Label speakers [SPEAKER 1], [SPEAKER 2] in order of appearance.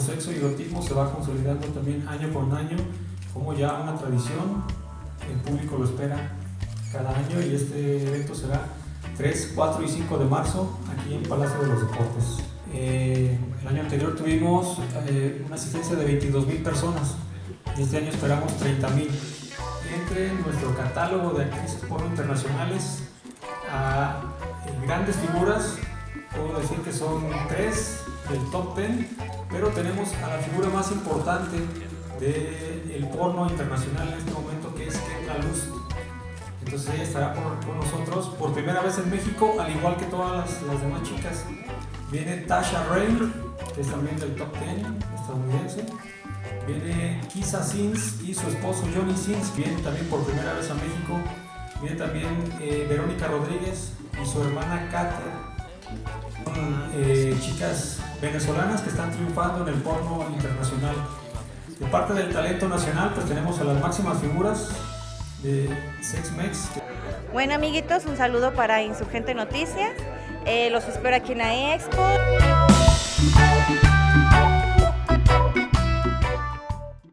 [SPEAKER 1] sexo y erotismo se va consolidando también año con año como ya una tradición, el público lo espera cada año y este evento será 3, 4 y 5 de marzo aquí en Palacio de los Deportes. Eh, el año anterior tuvimos eh, una asistencia de 22 mil personas y este año esperamos 30 mil. Entre nuestro catálogo de actrices porno internacionales a grandes figuras, puedo decir que son tres del top 10, pero tenemos a la figura más importante del porno internacional en este momento que es Kendra Luz. Entonces ella estará con nosotros por primera vez en México, al igual que todas las, demás chicas. Viene Tasha Rain, que es también del top 10 estadounidense. Viene Kisa Sins y su esposo Johnny Sins, viene también por primera vez a México. Viene también eh, Verónica Rodríguez y su hermana Katia. Eh, chicas venezolanas que están triunfando en el porno internacional. De parte del talento nacional, pues tenemos a las máximas figuras de SexMex.
[SPEAKER 2] Bueno amiguitos, un saludo para Insurgente Noticias. Eh, los espero aquí en la Expo.